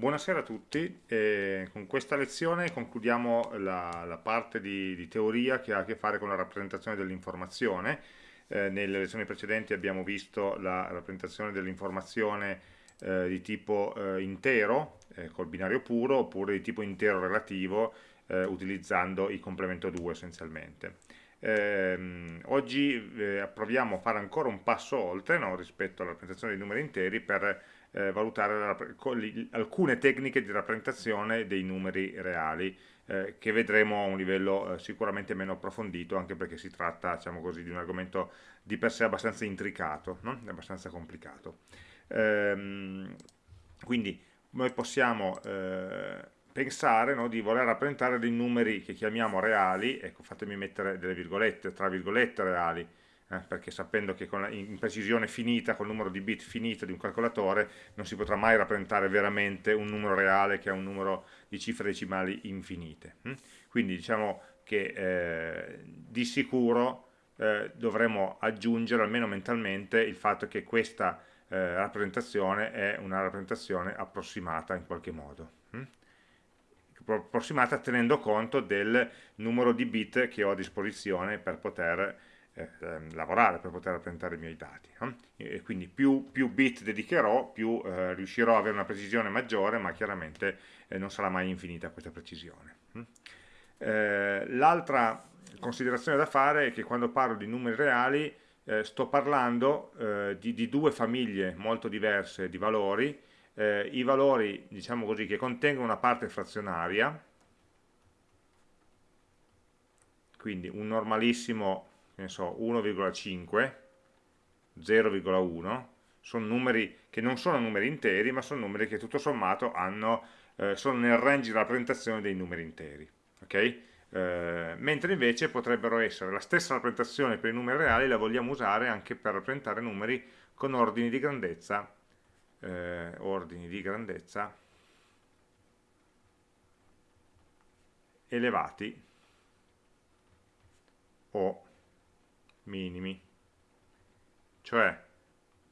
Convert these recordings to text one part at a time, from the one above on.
Buonasera a tutti, eh, con questa lezione concludiamo la, la parte di, di, teoria che ha a che fare con la rappresentazione dell'informazione. Eh, nelle lezioni precedenti abbiamo visto la rappresentazione dell'informazione eh, di tipo eh, intero, eh, col binario puro, oppure di tipo intero relativo, eh, utilizzando il complemento 2 essenzialmente. Ehm, oggi proviamo a fare ancora un passo oltre no, rispetto alla rappresentazione dei numeri interi per eh, valutare alcune tecniche di rappresentazione dei numeri reali eh, che vedremo a un livello eh, sicuramente meno approfondito anche perché si tratta diciamo così, di un argomento di per sé abbastanza intricato, no? abbastanza complicato. Ehm, quindi noi possiamo eh, pensare no, di voler rappresentare dei numeri che chiamiamo reali, ecco fatemi mettere delle virgolette, tra virgolette reali, eh, perché sapendo che con la, in precisione finita, il numero di bit finito di un calcolatore, non si potrà mai rappresentare veramente un numero reale che ha un numero di cifre decimali infinite. Hm? Quindi diciamo che eh, di sicuro eh, dovremo aggiungere almeno mentalmente il fatto che questa eh, rappresentazione è una rappresentazione approssimata in qualche modo. Hm? approssimata tenendo conto del numero di bit che ho a disposizione per poter eh, ehm, lavorare per poter rappresentare i miei dati. No? E quindi più, più, bit dedicherò, più eh, riuscirò ad avere una precisione maggiore, ma chiaramente eh, non sarà mai infinita questa precisione. Mm? L'altra considerazione da fare è che quando parlo di numeri reali eh, sto parlando eh, di, di, due famiglie molto diverse di valori, i valori diciamo così, che contengono una parte frazionaria, quindi un normalissimo che ne so, 1,5, 0,1, sono numeri che non sono numeri interi, ma sono numeri che tutto sommato hanno, eh, sono nel range di rappresentazione dei numeri interi. Okay? Eh, mentre invece potrebbero essere la stessa rappresentazione per i numeri reali, la vogliamo usare anche per rappresentare numeri con ordini di grandezza, eh, ordini di grandezza elevati o minimi, cioè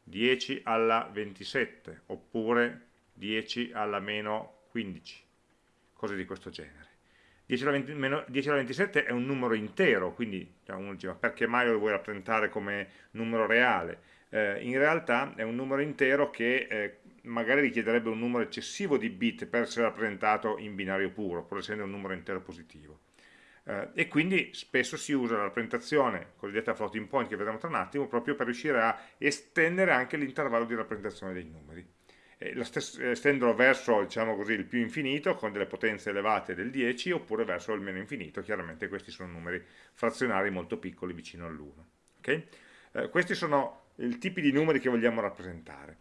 10 alla 27 oppure 10 alla meno 15, cose di questo genere. 10 alla, 20, meno, 10 alla 27 è un numero intero, quindi cioè, uno dice ma perché mai lo vuoi rappresentare come numero reale? Eh, in realtà è un numero intero che eh, magari richiederebbe un numero eccessivo di bit per essere rappresentato in binario puro, pur essendo un numero intero positivo eh, e quindi spesso si usa la rappresentazione cosiddetta floating point che vedremo tra un attimo proprio per riuscire a estendere anche l'intervallo di rappresentazione dei numeri. Estenderlo verso diciamo così, il più infinito con delle potenze elevate del 10 oppure verso il meno infinito. Chiaramente questi sono numeri frazionari molto piccoli vicino all'1 okay? eh, questi sono i tipi di numeri che vogliamo rappresentare.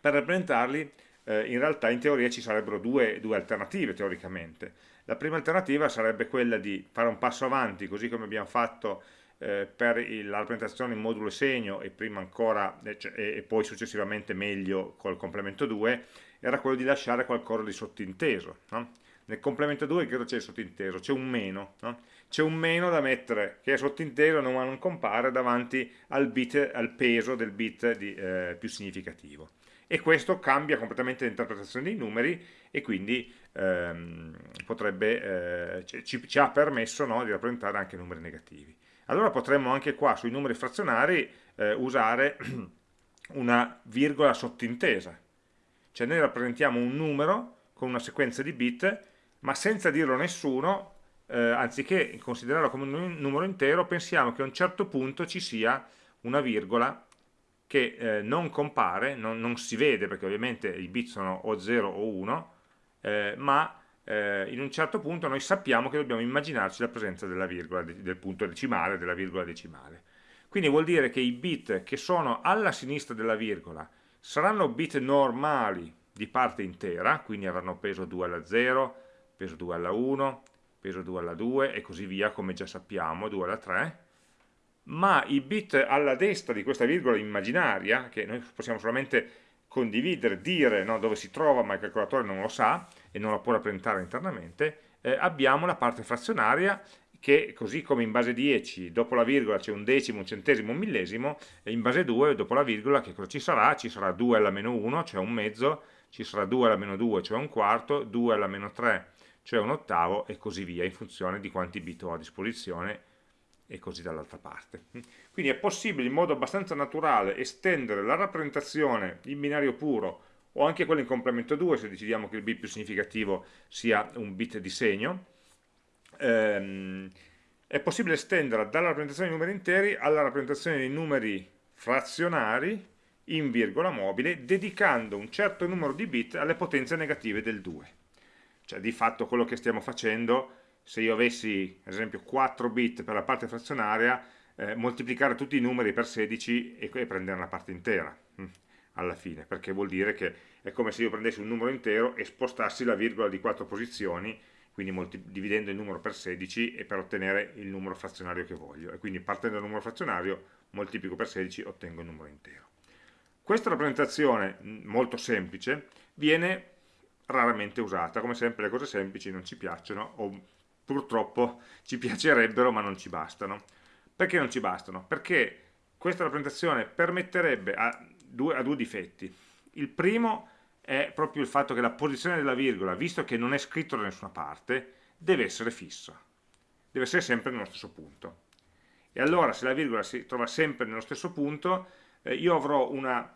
Per rappresentarli eh, in realtà in teoria ci sarebbero due, due alternative teoricamente la prima alternativa sarebbe quella di fare un passo avanti, così come abbiamo fatto eh, per il, la rappresentazione in modulo segno e ancora eh, cioè, e, poi successivamente meglio col complemento 2, era quello di lasciare qualcosa di sottinteso. No? Nel complemento 2 che c'è il sottinteso? C'è un meno, no? c'è un meno da mettere che è sottinteso ma non compare davanti al, bit, al peso del bit di, eh, più significativo e questo cambia completamente l'interpretazione dei numeri e quindi ehm, potrebbe, eh, ci, ci, ha permesso no, di rappresentare anche numeri negativi. Allora potremmo anche qua sui numeri frazionari eh, usare una virgola sottintesa, cioè noi rappresentiamo un numero con una sequenza di bit, ma senza dirlo a nessuno, eh, anziché considerarlo come un numero intero, pensiamo che a un certo punto ci sia una virgola che eh, non compare, non, non, si vede perché ovviamente i bit sono o 0 o 1, eh, ma eh, in un certo punto noi sappiamo che dobbiamo immaginarci la presenza della virgola, del punto decimale, della virgola decimale. Quindi vuol dire che i bit che sono alla sinistra della virgola saranno bit normali di parte intera, quindi avranno peso 2 alla 0, peso 2 alla 1, peso 2 alla 2 e così via, come già sappiamo, 2 alla 3, ma i bit alla destra di questa virgola immaginaria, che noi possiamo solamente condividere, dire no, dove si trova, ma il calcolatore non lo sa e non lo può rappresentare internamente, eh, abbiamo la parte frazionaria che così come in base 10 dopo la virgola c'è un decimo, un centesimo, un millesimo, e in base 2 dopo la virgola che cosa ci sarà? Ci sarà 2 alla meno 1, cioè un mezzo, ci sarà 2 alla meno 2, cioè un quarto, 2 alla meno 3, cioè un ottavo, e così via, in funzione di quanti bit ho a disposizione, e così dall'altra parte. Quindi è possibile in modo abbastanza naturale estendere la rappresentazione in binario puro, o anche quella in complemento 2, se decidiamo che il bit più significativo sia un bit di segno, ehm, è possibile estendere dalla rappresentazione dei numeri interi alla rappresentazione dei numeri frazionari in virgola mobile, dedicando un certo numero di bit alle potenze negative del 2. Cioè di fatto quello che stiamo facendo, se io avessi ad esempio 4 bit per la parte frazionaria, eh, moltiplicare tutti i numeri per 16 e, e prendere una parte intera hm, alla fine, perché vuol dire che è come se io prendessi un numero intero e spostassi la virgola di 4 posizioni quindi dividendo il numero per 16 e per ottenere il numero frazionario che voglio. E quindi partendo dal numero frazionario moltiplico per 16 e ottengo il numero intero. Questa rappresentazione molto semplice viene raramente usata. Come sempre le cose semplici non ci piacciono o purtroppo ci piacerebbero ma non ci bastano perché non ci bastano? perché questa rappresentazione permetterebbe a due, a due difetti il primo è proprio il fatto che la posizione della virgola, visto che non è scritto da nessuna parte, deve essere fissa, deve essere sempre nello stesso punto. E allora se la virgola si trova sempre nello stesso punto, eh, io avrò una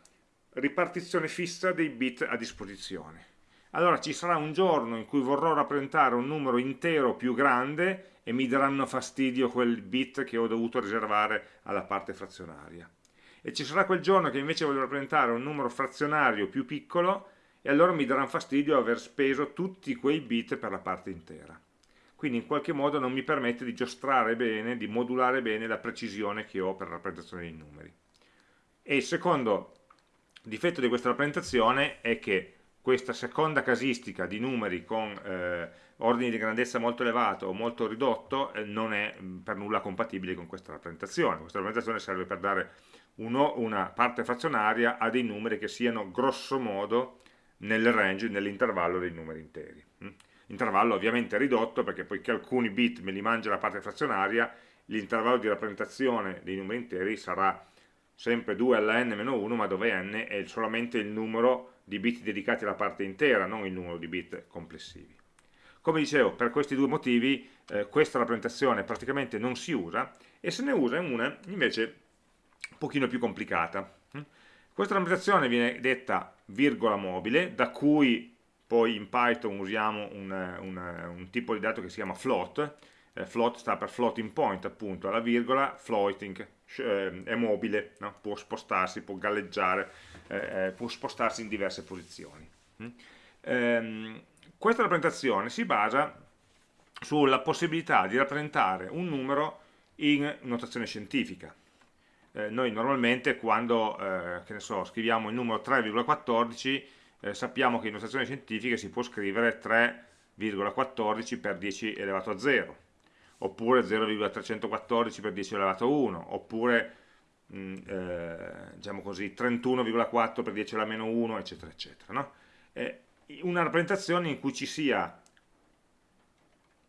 ripartizione fissa dei bit a disposizione. Allora ci sarà un giorno in cui vorrò rappresentare un numero intero più grande e mi daranno fastidio quel bit che ho dovuto riservare alla parte frazionaria. E ci sarà quel giorno che invece voglio rappresentare un numero frazionario più piccolo e allora mi daranno fastidio aver speso tutti quei bit per la parte intera. Quindi in qualche modo non mi permette di giostrare bene, di modulare bene la precisione che ho per la rappresentazione dei numeri. E il secondo difetto di questa rappresentazione è che questa seconda casistica di numeri con eh, ordini di grandezza molto elevato o molto ridotto eh, non è mh, per nulla compatibile con questa rappresentazione. Questa rappresentazione serve per dare uno, una parte frazionaria a dei numeri che siano grosso modo nel range, nell'intervallo dei numeri interi. Mm? Intervallo ovviamente ridotto perché poiché alcuni bit me li mangia la parte frazionaria, l'intervallo di rappresentazione dei numeri interi sarà sempre 2 alla n-1, ma dove n è solamente il numero di bit dedicati alla parte intera, non il numero di bit complessivi. Come dicevo, per questi due motivi eh, questa rappresentazione praticamente non si usa e se ne usa una invece un pochino più complicata. Mm? Questa rappresentazione viene detta virgola mobile, da cui poi in Python usiamo un, un, un tipo di dato che si chiama float, eh, float sta per floating point appunto, la virgola floating eh, è mobile, no? può spostarsi, può galleggiare, eh, eh può spostarsi in diverse posizioni. Mm? Ehm, questa rappresentazione si basa sulla possibilità di rappresentare un numero in notazione scientifica eh, noi normalmente quando eh, so, scriviamo il numero 3,14 eh, sappiamo che in notazione scientifica si può scrivere 3,14 per 10 elevato a 0 oppure 0,314 per 10 elevato a 1 oppure eh, diciamo così 31,4 per 10 alla meno 1 eccetera eccetera no? una rappresentazione in cui ci sia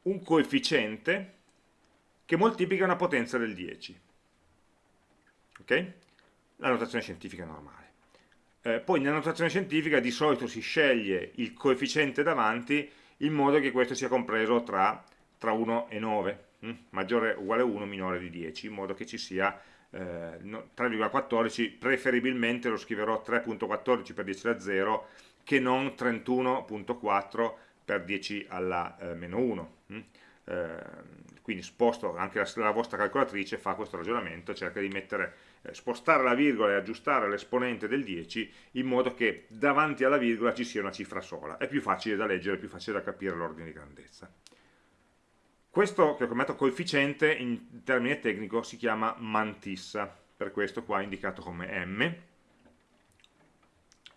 un coefficiente che moltiplica una potenza del 10 ok? La notazione scientifica normale. Eh, poi nella notazione scientifica di solito si sceglie il coefficiente davanti in modo che questo sia compreso tra, tra 1 e 9, hm? maggiore o uguale a 1, minore di 10, in modo che ci sia eh, 3,14, preferibilmente lo scriverò 3.14 per 10 alla 0 che non 31.4 per 10 alla eh, meno 1. Hm? Eh, quindi sposto anche la, la vostra calcolatrice fa questo ragionamento, cerca di mettere eh, spostare la virgola e aggiustare l'esponente del 10 in modo che davanti alla virgola ci sia una cifra sola. È più facile da leggere, è più facile da capire l'ordine di grandezza. Questo che ho chiamato coefficiente in termine tecnico si chiama mantissa, per questo qua è indicato come m,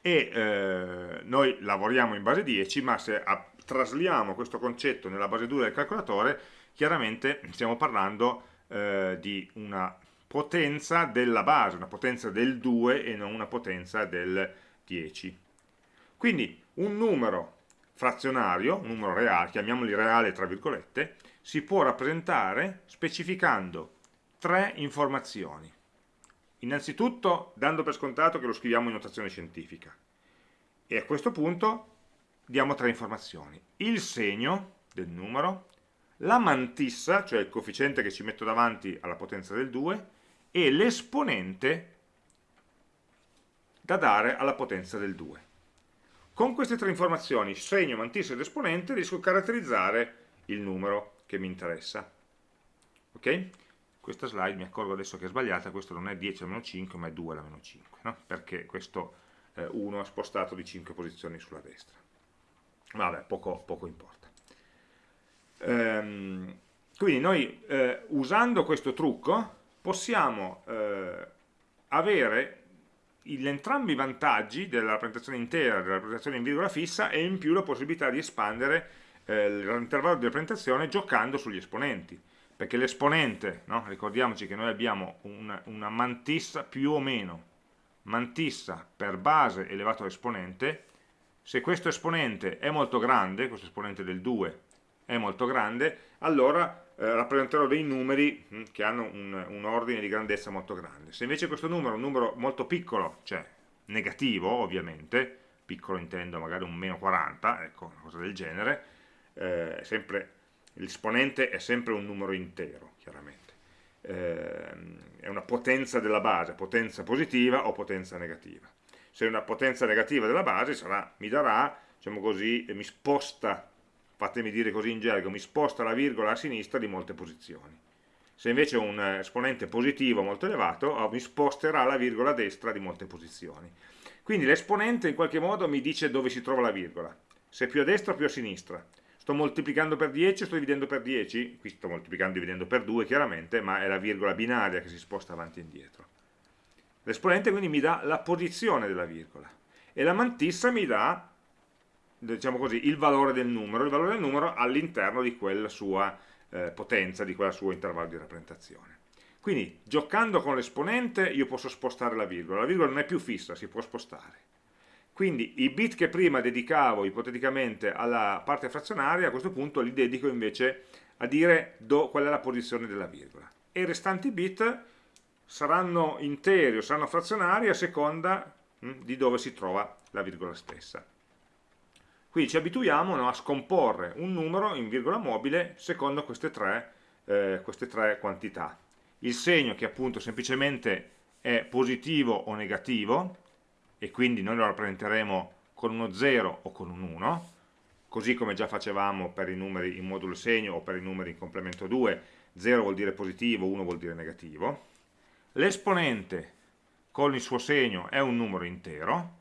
e eh, noi lavoriamo in base 10, ma se trasliamo questo concetto nella base 2 del calcolatore, chiaramente stiamo parlando eh, di una potenza della base, una potenza del 2 e non una potenza del 10. Quindi un numero frazionario, un numero reale, chiamiamoli reale tra virgolette, si può rappresentare specificando tre informazioni. Innanzitutto dando per scontato che lo scriviamo in notazione scientifica e a questo punto diamo tre informazioni. Il segno del numero, la mantissa, cioè il coefficiente che ci metto davanti alla potenza del 2, e l'esponente da dare alla potenza del 2. Con queste tre informazioni, segno, mantissa ed esponente, riesco a caratterizzare il numero che mi interessa. Ok? Questa slide mi accorgo adesso che è sbagliata, questo non è 10 alla meno 5 ma è 2 alla meno 5, no? perché questo eh, 1 ha spostato di 5 posizioni sulla destra. Vabbè, poco, poco importa. Ehm, quindi noi eh, usando questo trucco possiamo eh, avere entrambi i vantaggi della rappresentazione intera della rappresentazione in virgola fissa e in più la possibilità di espandere eh, l'intervallo di rappresentazione giocando sugli esponenti perché l'esponente, no? ricordiamoci che noi abbiamo una, una, mantissa più o meno mantissa per base elevato all'esponente se questo esponente è molto grande, questo esponente del 2 è molto grande, allora eh, rappresenterò dei numeri mh, hm, che hanno un, un, ordine di grandezza molto grande. Se invece questo numero è un numero molto piccolo, cioè negativo ovviamente, piccolo intendo magari un meno 40, ecco, una cosa del genere, eh, l'esponente è sempre un numero intero, chiaramente. Eh, è una potenza della base, potenza positiva o potenza negativa. Se è una potenza negativa della base sarà, mi darà, diciamo così, mi sposta fatemi dire così in gergo, mi sposta la virgola a sinistra di molte posizioni. Se invece è un esponente positivo molto elevato, oh, mi sposterà la virgola a destra di molte posizioni. Quindi l'esponente in qualche modo mi dice dove si trova la virgola, se più a destra o più a sinistra. Sto moltiplicando per 10 o sto dividendo per 10? Qui sto moltiplicando e dividendo per 2 chiaramente, ma è la virgola binaria che si sposta avanti e indietro. L'esponente quindi mi dà la posizione della virgola e la mantissa mi dà diciamo così, il valore del numero, il valore del numero all'interno di quella sua eh, potenza, di quella suo intervallo di rappresentazione. Quindi giocando con l'esponente io posso spostare la virgola, la virgola non è più fissa, si può spostare. Quindi i bit che prima dedicavo ipoteticamente alla parte frazionaria, a questo punto li dedico invece a dire do, qual è la posizione della virgola. E i restanti bit saranno interi o saranno frazionari a seconda hm, di dove si trova la virgola stessa. Quindi ci abituiamo no, a scomporre un numero in virgola mobile secondo queste tre, eh, queste tre quantità. Il segno che appunto semplicemente è positivo o negativo, e quindi noi lo rappresenteremo con uno 0 o con un 1, così come già facevamo per i numeri in modulo segno o per i numeri in complemento 2, 0 vuol dire positivo, 1 vuol dire negativo. L'esponente con il suo segno è un numero intero,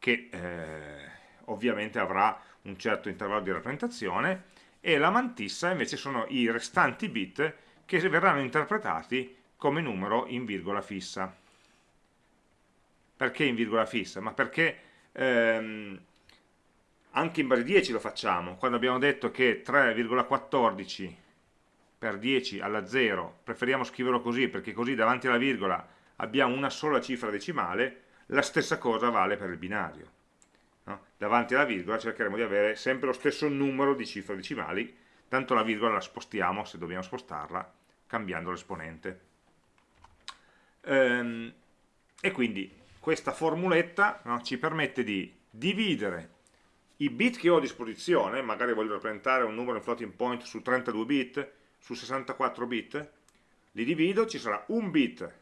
che eh, ovviamente avrà un certo intervallo di rappresentazione e la mantissa invece sono i restanti bit che verranno interpretati come numero in virgola fissa. Perché in virgola fissa? Ma perché ehm, anche in base 10 lo facciamo, quando abbiamo detto che 3,14 per 10 alla 0 preferiamo scriverlo così perché così davanti alla virgola abbiamo una sola cifra decimale, la stessa cosa vale per il binario no? davanti alla virgola cercheremo di avere sempre lo stesso numero di cifre decimali, tanto la virgola la spostiamo se dobbiamo spostarla cambiando l'esponente. Ehm, e quindi questa formuletta no, ci permette di dividere i bit che ho a disposizione, magari voglio rappresentare un numero in floating point su 32 bit, su 64 bit, li divido, ci sarà un bit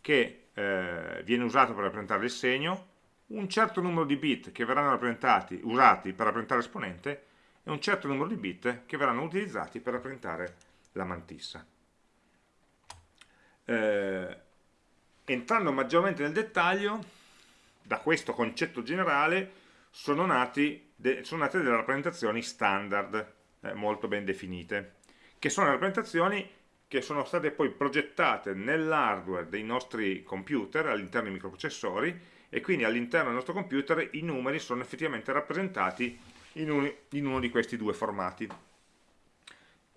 che eh, viene usato per rappresentare il segno, un certo numero di bit che verranno usati per rappresentare l'esponente e un certo numero di bit che verranno utilizzati per rappresentare la mantissa. Eh, entrando maggiormente nel dettaglio, da questo concetto generale sono, nati sono nate delle rappresentazioni standard eh, molto ben definite, che sono rappresentazioni che sono state poi progettate nell'hardware dei nostri computer all'interno dei microprocessori e quindi all'interno del nostro computer i numeri sono effettivamente rappresentati in, un, in uno di questi due formati.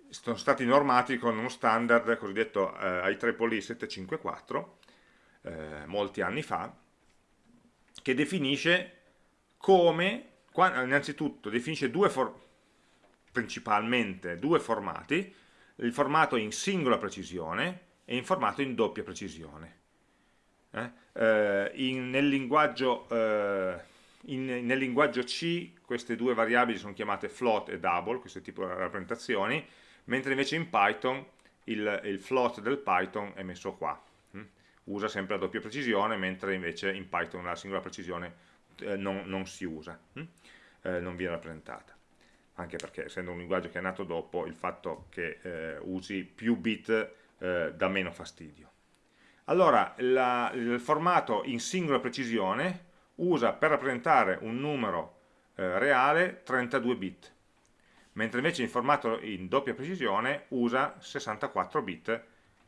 Sono stati normati con uno standard cosiddetto eh, IEEE 754, eh, molti anni fa, che definisce come, innanzitutto definisce due principalmente due formati, il formato in singola precisione e in formato in doppia precisione. Eh? Eh, in, nel, linguaggio, eh, in, nel, linguaggio, C queste due variabili sono chiamate float e double, questo tipo di rappresentazioni, mentre invece in Python il, il float del Python è messo qua. Usa sempre la doppia precisione, mentre invece in Python la singola precisione eh, non, non, si usa, hm? eh, non viene rappresentata anche perché essendo un linguaggio che è nato dopo il fatto che eh, usi più bit eh, dà meno fastidio. Allora, la, il formato in singola precisione usa per rappresentare un numero eh, reale 32 bit, mentre invece in formato in doppia precisione usa 64 bit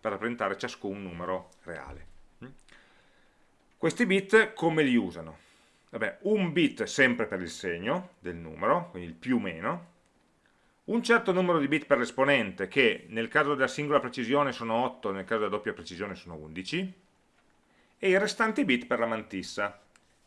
per rappresentare ciascun numero reale. Mm? Questi bit come li usano? Vabbè, un bit sempre per il segno del numero, quindi il più meno, un certo numero di bit per l'esponente, che nel caso della singola precisione sono 8, nel caso della doppia precisione sono 11, e i restanti bit per la mantissa.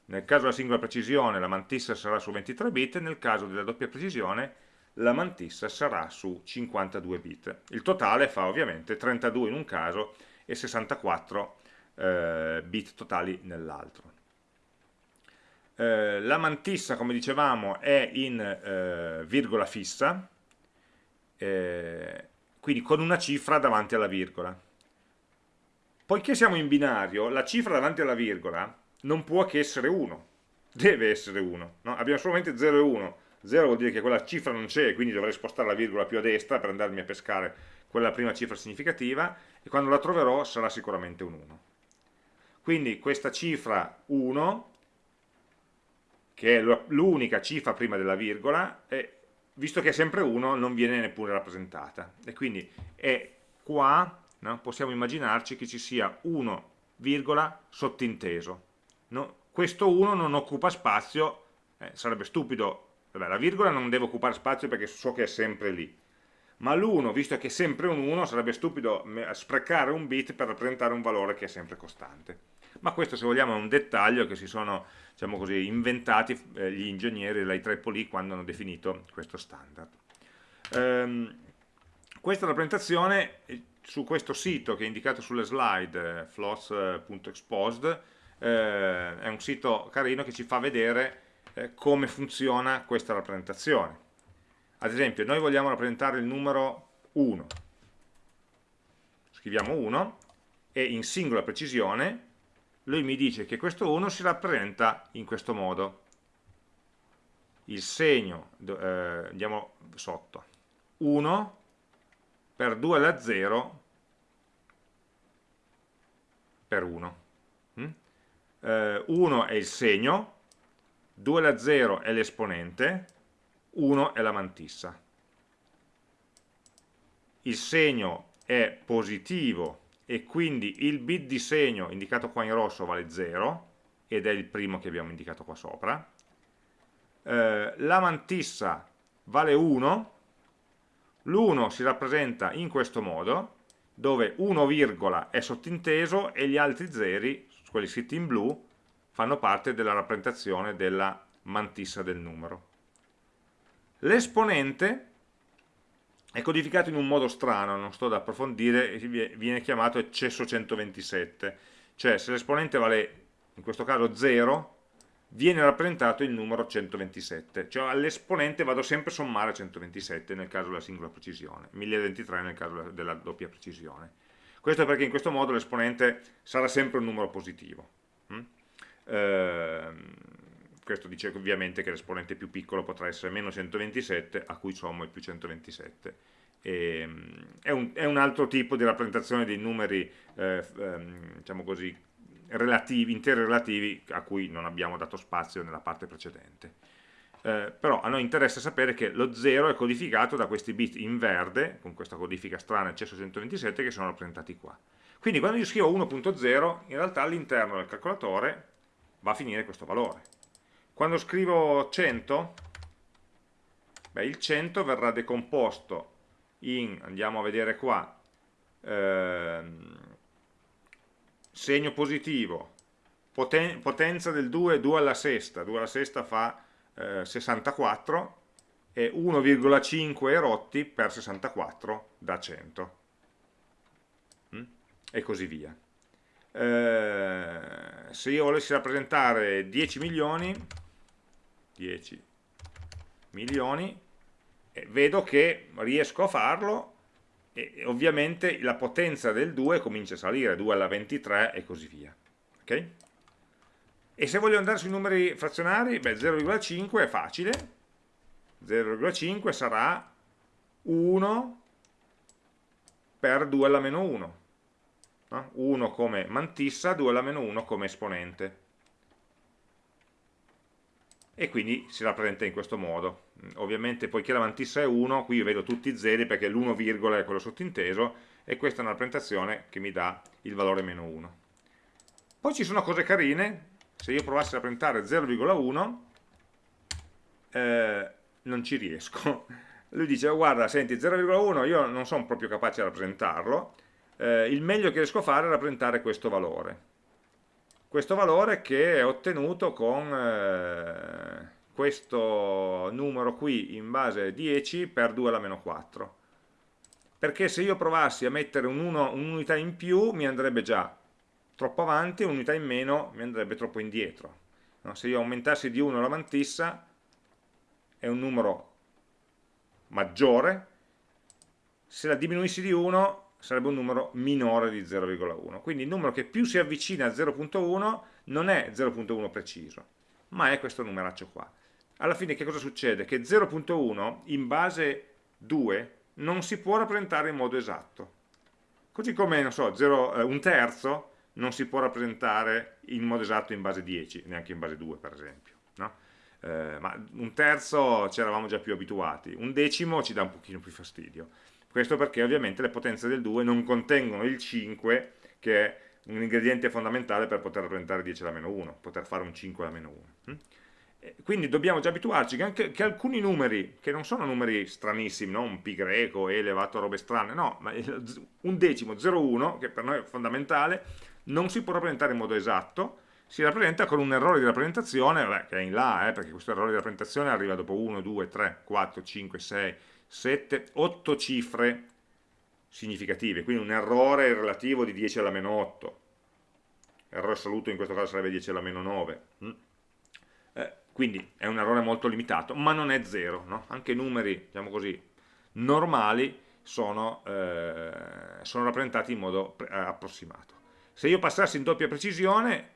Nel caso della singola precisione la mantissa sarà su 23 bit, nel caso della doppia precisione la mantissa sarà su 52 bit. Il totale fa ovviamente 32 in un caso e 64 eh, bit totali nell'altro. Eh, la mantissa, come dicevamo, è in eh, virgola fissa, eh, quindi con una cifra davanti alla virgola. Poiché siamo in binario, la cifra davanti alla virgola non può che essere 1, deve essere 1, no? abbiamo solamente 0 e 1, 0 vuol dire che quella cifra non c'è, quindi dovrei spostare la virgola più a destra per andarmi a pescare quella prima cifra significativa e quando la troverò sarà sicuramente un 1. Quindi questa cifra 1, che è l'unica cifra prima della virgola, è visto che è sempre 1 non viene neppure rappresentata e quindi è qua no? possiamo immaginarci che ci sia 1, virgola sottinteso no? questo 1 non occupa spazio eh, sarebbe stupido Vabbè, la virgola non deve occupare spazio perché so che è sempre lì ma l'1, visto che è sempre un 1, sarebbe stupido sprecare un bit per rappresentare un valore che è sempre costante ma questo se vogliamo è un dettaglio che si sono diciamo così, inventati eh, gli ingegneri della IEEE quando hanno definito questo standard. Ehm, questa rappresentazione eh, su questo sito che è indicato sulle slide, eh, floss.exposed, eh, è un sito carino che ci fa vedere eh, come funziona questa rappresentazione. Ad esempio, noi vogliamo rappresentare il numero 1. Scriviamo 1 e in singola precisione lui mi dice che questo 1 si rappresenta in questo modo. Il segno, eh, andiamo sotto, 1 per 2 alla 0 per 1. Mm? Eh, 1 è il segno, 2 alla 0 è l'esponente, 1 è la mantissa. Il segno è positivo e quindi il bit di segno indicato qua in rosso vale 0 ed è il primo che abbiamo indicato qua sopra eh, la mantissa vale 1 l'1 si rappresenta in questo modo dove 1, virgola è sottinteso e gli altri zeri, quelli scritti in blu, fanno parte della rappresentazione della mantissa del numero. L'esponente è codificato in un modo strano, non sto ad approfondire, viene chiamato eccesso 127, cioè se l'esponente vale, in questo caso 0, viene rappresentato il numero 127, cioè all'esponente vado sempre a sommare 127 nel caso della singola precisione, 1023 nel caso della doppia precisione. Questo perché in questo modo l'esponente sarà sempre un numero positivo. Ehm, questo dice ovviamente che l'esponente più piccolo potrà essere meno 127 a cui sommo il più 127 e, ehm, è, un, è, un, altro tipo di rappresentazione dei numeri eh, ehm, diciamo così relativi, interi relativi a cui non abbiamo dato spazio nella parte precedente. Eh, però a noi interessa sapere che lo 0 è codificato da questi bit in verde con questa codifica strana eccesso 127 che sono rappresentati qua. Quindi quando io scrivo 1.0 in realtà all'interno del calcolatore va a finire questo valore. Quando scrivo 100, beh, il 100 verrà decomposto in, andiamo a vedere qua, ehm, segno positivo, poten potenza del 2, 2 alla sesta, 2 alla sesta fa eh, 64, e 1,5 rotti per 64 da 100 mm? e così via eh, se io volessi rappresentare 10 milioni 10 milioni eh, vedo che riesco a farlo e ovviamente la potenza del 2 comincia a salire 2 alla 23 e così via ok? e se voglio andare sui numeri frazionari 0,5 è facile 0,5 sarà 1 per 2 alla meno 1 no? 1 come mantissa 2 alla meno 1 come esponente. E quindi si rappresenta in questo modo. Ovviamente poiché la mantissa è 1 qui io vedo tutti i zeri perché l'1, è quello sottinteso e questa è una rappresentazione che mi dà il valore meno 1 poi ci sono cose carine. Se io provassi a rappresentare 0,1 eh, non ci riesco. Lui dice guarda senti 0,1 io non sono proprio capace di rappresentarlo eh, il meglio che riesco a fare è rappresentare questo valore. Questo valore che è ottenuto con eh, questo numero qui in base 10 per 2 alla meno 4 perché se io provassi a mettere un'unità un in più mi andrebbe già troppo avanti, un'unità in meno mi andrebbe troppo indietro. No? se io aumentassi di 1 la mantissa è un numero maggiore. Se la diminuissi di 1 sarebbe un numero minore di 0,1 quindi il numero che più si avvicina a 0.1 non è 0.1 preciso ma è questo numeraccio qua. Alla fine che cosa succede? che 0.1 in base 2 non si può rappresentare in modo esatto. Così come, so, 0, eh, un terzo non si può rappresentare in modo esatto in base 10 neanche in base 2 per esempio no? eh, ma un terzo ci eravamo già più abituati. Un decimo ci dà un pochino più fastidio questo perché ovviamente le potenze del 2 non contengono il 5, che è un ingrediente fondamentale per poter rappresentare 10 alla meno 1, poter fare un 5 alla meno 1. Mm? Quindi dobbiamo già abituarci che, anche, che alcuni numeri, che non sono numeri stranissimi, no? un pi greco, e elevato a robe strane, no, ma un decimo, 0,1, che per noi è fondamentale, non si può rappresentare in modo esatto, si rappresenta con un errore di rappresentazione, vabbè, che è in là, eh, perché questo errore di rappresentazione arriva dopo 1, 2, 3, 4, 5, 6, 7, 8 cifre significative, quindi un errore relativo di 10 alla meno 8, errore assoluto in questo caso sarebbe 10 alla meno 9, mm. eh, quindi è un errore molto limitato, ma non è zero, no? anche numeri, diciamo così, normali sono, eh, sono rappresentati in modo eh, approssimato. Se io passassi in doppia precisione,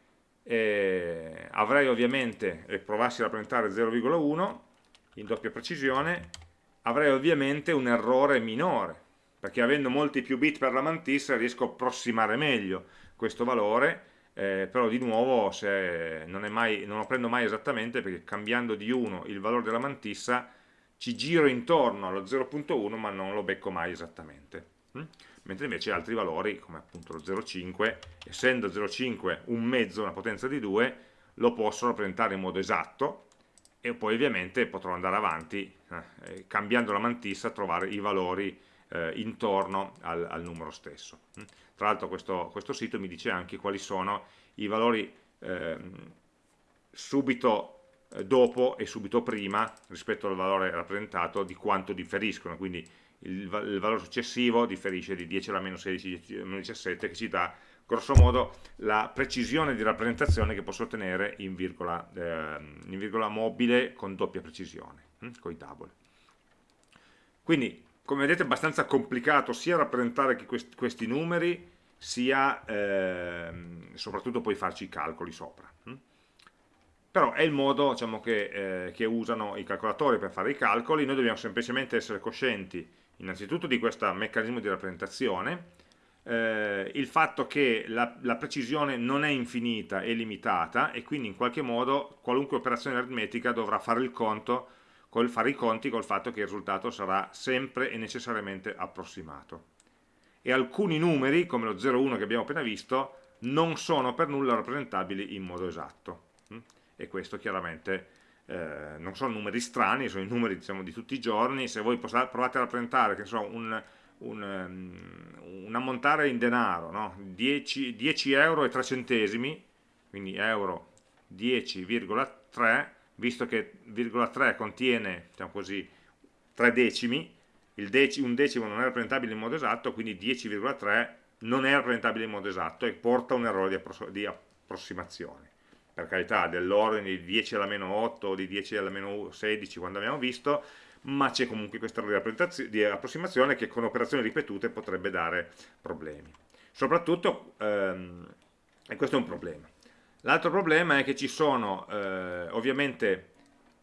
eh, avrei ovviamente, e provassi a rappresentare 0,1 in doppia precisione, avrei ovviamente un errore minore, perché avendo molti più bit per la mantissa riesco a approssimare meglio questo valore, eh, però di nuovo non, mai, non, lo prendo mai esattamente perché cambiando di 1 il valore della mantissa ci giro intorno allo 0.1 ma non lo becco mai esattamente. Hm? Mentre invece altri valori, come appunto lo 0,5, essendo 0,5 un mezzo, una potenza di 2, lo posso rappresentare in modo esatto, e poi ovviamente potrò andare avanti eh, cambiando la mantissa trovare i valori eh, intorno al, al, numero stesso. Mm. Tra l'altro questo, questo, sito mi dice anche quali sono i valori eh, subito eh, dopo e subito prima rispetto al valore rappresentato di quanto differiscono, quindi il, il valore successivo differisce di 10 alla meno 16, 10 alla meno 17 che ci dà grosso modo la precisione di rappresentazione che posso ottenere in virgola, eh, in virgola mobile con doppia precisione, con i double. Quindi, come vedete, è abbastanza complicato sia rappresentare questi, numeri, sia eh, soprattutto poi farci i calcoli sopra. Hm. Però è il modo diciamo, che, eh, che usano i calcolatori per fare i calcoli, noi dobbiamo semplicemente essere coscienti innanzitutto di questo meccanismo di rappresentazione, eh, il fatto che la, la, precisione non è infinita, è limitata e quindi in qualche modo qualunque operazione aritmetica dovrà fare, il conto, col, fare i conti col fatto che il risultato sarà sempre e necessariamente approssimato. E alcuni numeri, come lo 0,1 che abbiamo appena visto, non sono per nulla rappresentabili in modo esatto. Mm? E questo chiaramente eh, non sono numeri strani, sono i numeri diciamo, di tutti i giorni, se voi provate a rappresentare so, un, un, um, un ammontare in denaro, no? 10, 10 euro e 3 centesimi, quindi euro 10,3, visto che 0,3 contiene diciamo così, 3 decimi, dec un decimo non è rappresentabile in modo esatto, quindi 10,3 non è rappresentabile in modo esatto e porta un errore di, di approssimazione. Per carità, dell'ordine di 10 alla meno 8 o di 10 alla meno 16 quando abbiamo visto, ma c'è comunque questo errore di approssimazione che con operazioni ripetute potrebbe dare problemi. Soprattutto, ehm, e questo è un problema. L'altro problema è che ci sono eh, ovviamente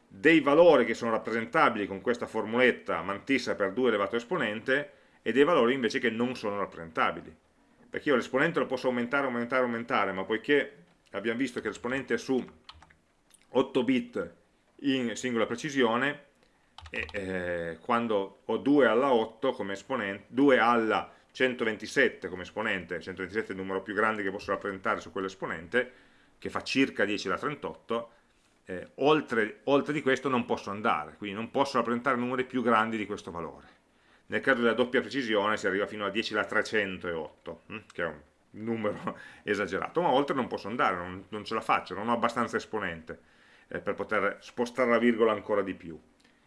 dei valori che sono rappresentabili con questa formuletta mantissa per 2 elevato esponente e dei valori invece che non sono rappresentabili. Perché io l'esponente lo posso aumentare, aumentare, aumentare, ma poiché abbiamo visto che l'esponente è su 8 bit in singola precisione, e eh, quando ho 2 alla 8 come esponente, 2 alla 127 come esponente, 127 è il numero più grande che posso rappresentare su quell'esponente, che fa circa 10 alla 38, eh, oltre, oltre, di questo non posso andare, quindi non posso rappresentare numeri più grandi di questo valore. Nel caso della doppia precisione si arriva fino a 10 alla 308, hm, che è un numero esagerato, ma oltre non posso andare, non, non ce la faccio, non ho abbastanza esponente eh, per poter spostare la virgola ancora di più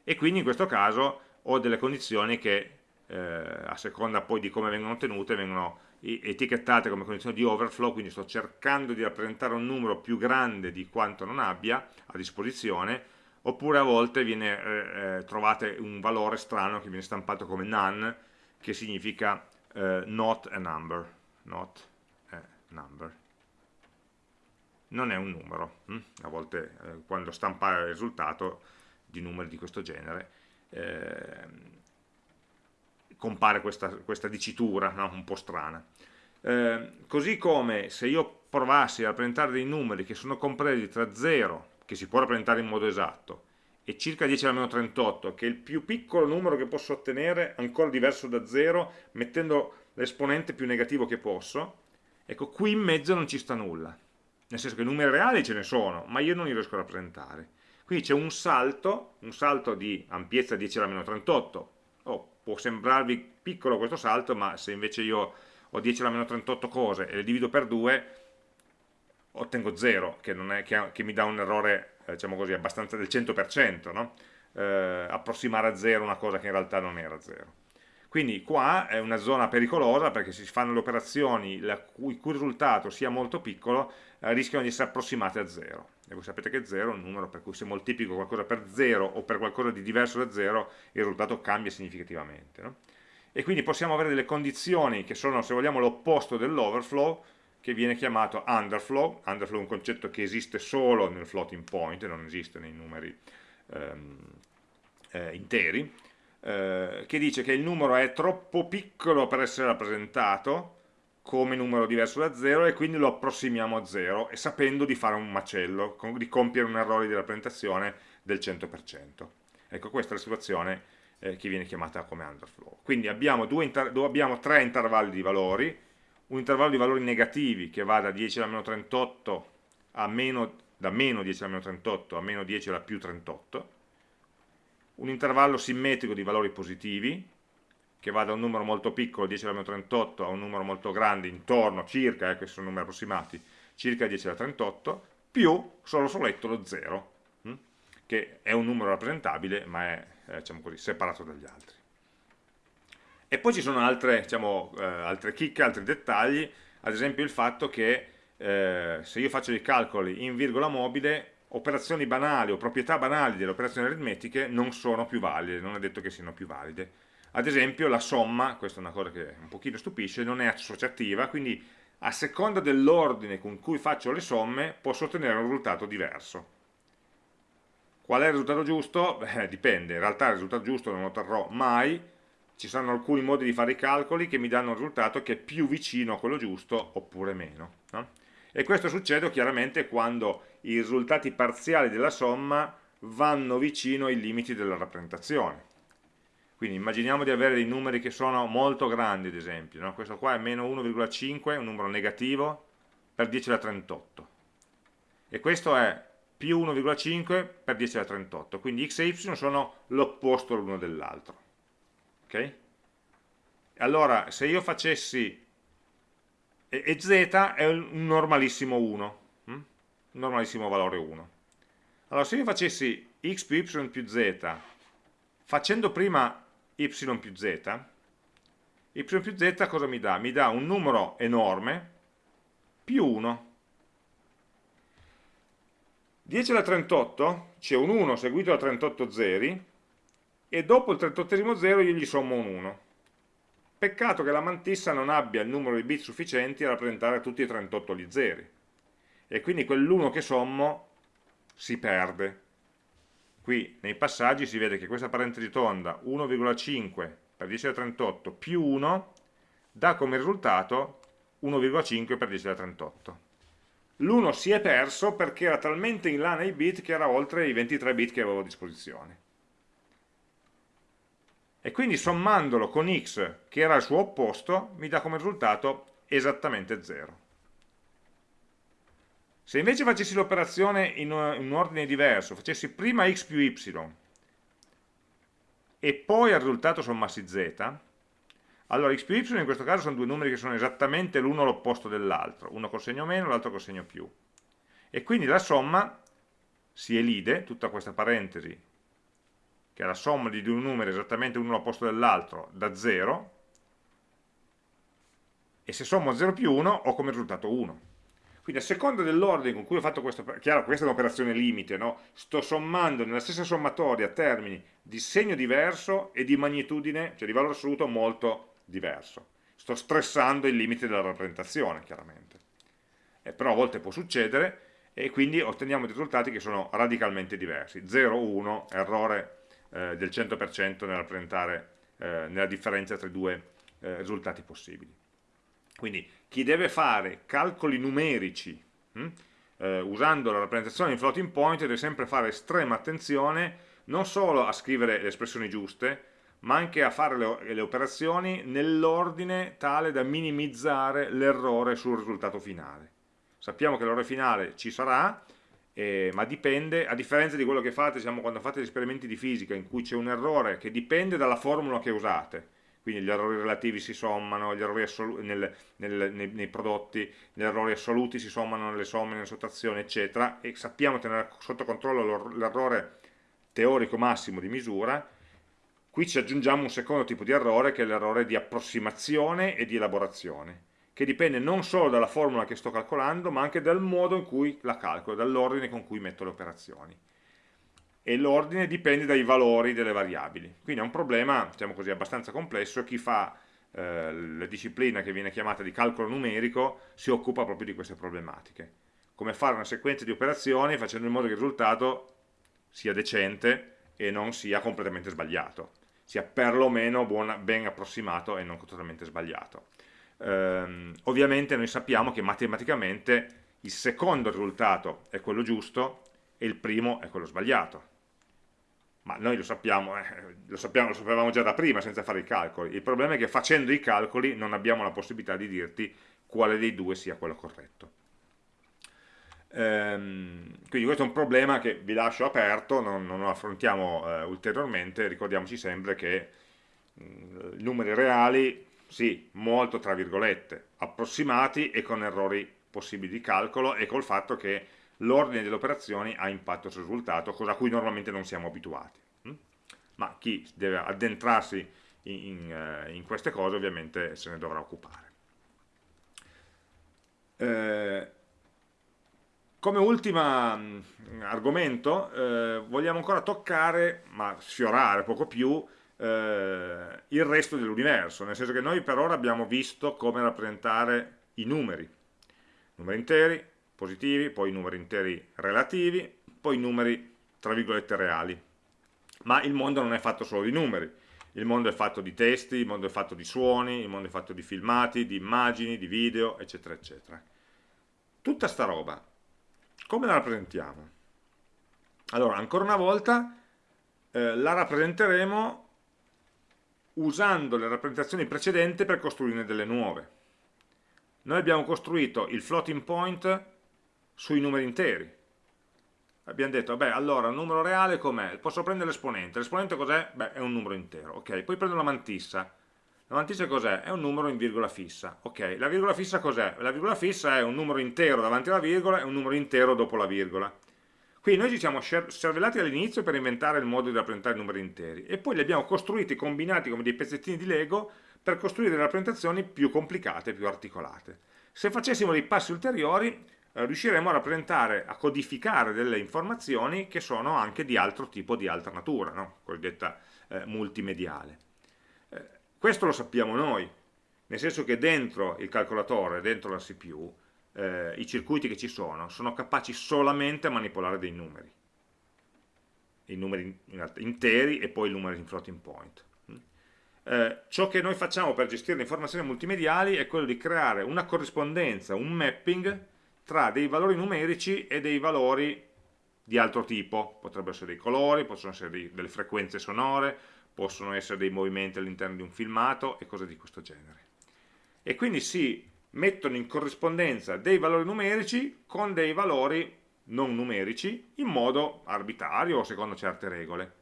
e quindi in questo caso ho delle condizioni che eh, a seconda poi di come vengono ottenute vengono etichettate come condizioni di overflow, quindi sto cercando di rappresentare un numero più grande di quanto non abbia a disposizione, oppure a volte viene, eh, eh trovate un valore strano che viene stampato come none, che significa eh, not a number, not a number. Non è un numero, hm? a volte eh, quando stampa il risultato di numeri di questo genere, eh, compare questa, questa dicitura no? un po' strana. Eh, così come se io provassi a rappresentare dei numeri che sono compresi tra 0, che si può rappresentare in modo esatto, e circa 10 alla meno 38, che è il più piccolo numero che posso ottenere, ancora diverso da 0, mettendo l'esponente più negativo che posso, ecco, qui in mezzo non ci sta nulla. Nel senso che numeri reali ce ne sono, ma io non li riesco a rappresentare. Qui c'è un salto, un salto di ampiezza 10 alla meno 38. Può sembrarvi piccolo questo salto, ma se invece io ho 10 alla meno 38 cose e le divido per 2, ottengo 0, che, che, che mi dà un errore, eh, diciamo così, abbastanza del 100%, no? eh, approssimare a 0 una cosa che in realtà non era 0. Quindi qua è una zona pericolosa perché si fanno le operazioni il cui, cui risultato sia molto piccolo, eh, rischiano di essere approssimate a 0 e voi sapete che 0 è un numero per cui se moltiplico qualcosa per 0 o per qualcosa di diverso da 0 il risultato cambia significativamente no? e quindi possiamo avere delle condizioni che sono se vogliamo l'opposto dell'overflow che viene chiamato underflow. Underflow è un concetto che esiste solo nel floating point non esiste nei numeri ehm, eh, interi eh, che dice che il numero è troppo piccolo per essere rappresentato come numero diverso da 0 e quindi lo approssimiamo a 0 e sapendo di fare un macello, di compiere un errore di rappresentazione del 100%. Ecco, questa è la situazione eh, che viene chiamata come underflow. Quindi abbiamo, abbiamo, tre intervalli di valori, un intervallo di valori negativi che va da 10 alla meno 38 a meno, da meno 10 alla meno 38 a meno 10 alla più 38, un intervallo simmetrico di valori positivi, che va da un numero molto piccolo, 10 alla meno 38, a un numero molto grande, intorno, circa, eh, questi sono numeri approssimati, circa 10 alla 38, più solo soletto lo 0, hm? che è un numero rappresentabile, ma è eh, diciamo così, separato dagli altri. E poi ci sono altre, diciamo, eh, altre chicche, altri dettagli, ad esempio il fatto che eh, se io faccio dei calcoli in virgola mobile, operazioni banali o proprietà banali delle operazioni aritmetiche non sono più valide, non è detto che siano più valide. Ad esempio la somma, questa è una cosa che un pochino stupisce, non è associativa, quindi a seconda dell'ordine con cui faccio le somme posso ottenere un risultato diverso. Qual è il risultato giusto? Beh, dipende, in realtà il risultato giusto non lo otterrò mai, ci saranno alcuni modi di fare i calcoli che mi danno un risultato che è più vicino a quello giusto oppure meno. No? E questo succede chiaramente quando i risultati parziali della somma vanno vicino ai limiti della rappresentazione. Quindi immaginiamo di avere dei numeri che sono molto grandi, ad esempio. No? Questo qua è meno 1,5, un numero negativo, per 10 alla 38. E questo è più 1,5 per 10 alla 38. Quindi x e y sono l'opposto l'uno dell'altro. Ok? Allora, se io facessi... E, z è un normalissimo 1. Hm? Un normalissimo valore 1. Allora, se io facessi x più y più z facendo prima y più z, y più z cosa mi dà? Mi dà un numero enorme più 1. 10 alla 38 c'è un 1 seguito da 38 zeri e dopo il 38 zero io gli sommo un 1. Peccato che la mantissa non abbia il numero di bit sufficienti a rappresentare tutti e 38 gli zeri. E quindi quell'1 che sommo si perde. Qui nei passaggi si vede che questa parentesi tonda 1,5 per 10 alla 38 più 1 dà come risultato 1,5 per 10 alla 38. L'1 si è perso perché era talmente in là nei bit che era oltre i 23 bit che avevo a disposizione e quindi sommandolo con x che era il suo opposto mi dà come risultato esattamente 0 se invece facessi l'operazione in un ordine diverso facessi prima x più y e poi al risultato sommassi z allora x più y in questo caso sono due numeri che sono esattamente l'uno l'opposto dell'altro. Uno col segno meno, l'altro col segno più. E quindi la somma si elide, tutta questa parentesi che è la somma di due numeri esattamente uno all'opposto dell'altro, da 0, e se sommo 0 più 1 ho come risultato 1. Quindi a seconda dell'ordine con cui ho fatto questa, chiaro questa è un'operazione limite, no? sto sommando nella stessa sommatoria termini di segno diverso e di magnitudine, cioè di valore assoluto molto diverso. Sto stressando il limite della rappresentazione, chiaramente. Eh, però a volte può succedere e quindi otteniamo dei risultati che sono radicalmente diversi. 0, 1, errore eh, del 100% nel rappresentare eh, nella differenza tra i due eh, risultati possibili. Quindi chi deve fare calcoli numerici hm, usando la rappresentazione in floating point deve sempre fare estrema attenzione non solo a scrivere le espressioni giuste, ma anche a fare le, le operazioni nell'ordine tale da minimizzare l'errore sul risultato finale. Sappiamo che l'errore finale ci sarà, eh, ma dipende, a differenza di quello che fate diciamo, quando fate gli esperimenti di fisica in cui c'è un errore che dipende dalla formula che usate, quindi gli errori relativi si sommano, gli errori nel, nel, nei, nei, prodotti, gli errori assoluti si sommano nelle somme, nelle sottrazioni, eccetera, e sappiamo tenere sotto controllo l'errore teorico massimo di misura, qui ci aggiungiamo un secondo tipo di errore che è l'errore di approssimazione e di elaborazione che dipende non solo dalla formula che sto calcolando, ma anche dal modo in cui la calcolo, dall'ordine con cui metto le operazioni. E l'ordine dipende dai valori delle variabili. Quindi è un problema, diciamo così, abbastanza complesso. Chi fa eh, la disciplina che viene chiamata di calcolo numerico si occupa proprio di queste problematiche. Come fare una sequenza di operazioni facendo in modo che il risultato sia decente e non sia completamente sbagliato, sia perlomeno buona, ben approssimato e non totalmente sbagliato ehm, ovviamente noi sappiamo che matematicamente il secondo risultato è quello giusto e il primo è quello sbagliato. Ma noi lo sappiamo, eh, lo sappiamo, lo sapevamo già da prima senza fare i calcoli. Il problema è che facendo i calcoli non abbiamo la possibilità di dirti quale dei due sia quello corretto. Ehm, quindi questo è un problema che vi lascio aperto non, non lo affrontiamo eh, ulteriormente. Ricordiamoci sempre che mh, mm, numeri reali sì, molto tra virgolette, approssimati e con errori possibili di calcolo e col fatto che l'ordine delle operazioni ha impatto sul risultato, cosa a cui normalmente non siamo abituati. Hm? Ma chi deve addentrarsi in, in, eh, in queste cose ovviamente se ne dovrà occupare. Eh, come ultimo argomento eh, vogliamo ancora toccare, ma sfiorare poco più, eh, il resto dell'universo, nel senso che noi per ora abbiamo visto come rappresentare i numeri, numeri interi, positivi, poi numeri interi relativi, poi numeri tra virgolette reali. Ma il mondo non è fatto solo di numeri, il mondo è fatto di testi, il mondo è fatto di suoni, il mondo è fatto di filmati, di immagini, di video, eccetera, eccetera. Tutta sta roba, come la rappresentiamo? Allora, ancora una volta, eh, la rappresenteremo usando le rappresentazioni precedenti per costruirne delle nuove. Noi abbiamo costruito il floating point sui numeri interi. Abbiamo detto, beh, allora, un numero reale com'è? Posso prendere l'esponente. L'esponente cos'è? Beh, è un numero intero. Ok, poi prendo la mantissa. La mantissa cos'è? È un numero in virgola fissa. Ok, la virgola fissa cos'è? La virgola fissa è un numero intero davanti alla virgola e un numero intero dopo la virgola. Quindi noi ci siamo cervellati all'inizio per inventare il modo di rappresentare i numeri interi e poi li abbiamo costruiti, combinati come dei pezzettini di Lego per costruire delle rappresentazioni più complicate, più articolate. Se facessimo dei passi ulteriori eh, riusciremo a rappresentare, a codificare delle informazioni che sono anche di altro tipo, di altra natura, no? cosiddetta eh, multimediale. Eh, questo lo sappiamo noi, nel senso che dentro il calcolatore, dentro la CPU, eh, i circuiti che ci sono sono capaci solamente a manipolare dei numeri. I numeri interi e poi i numeri in floating point. Eh, ciò che noi facciamo per gestire le informazioni multimediali è quello di creare una corrispondenza, un mapping tra dei valori numerici e dei valori di altro tipo, potrebbero essere dei colori, possono essere dei, delle frequenze sonore, possono essere dei movimenti all'interno di un filmato e cose di questo genere. E quindi si mettono in corrispondenza dei valori numerici con dei valori non numerici in modo arbitrario o secondo certe regole.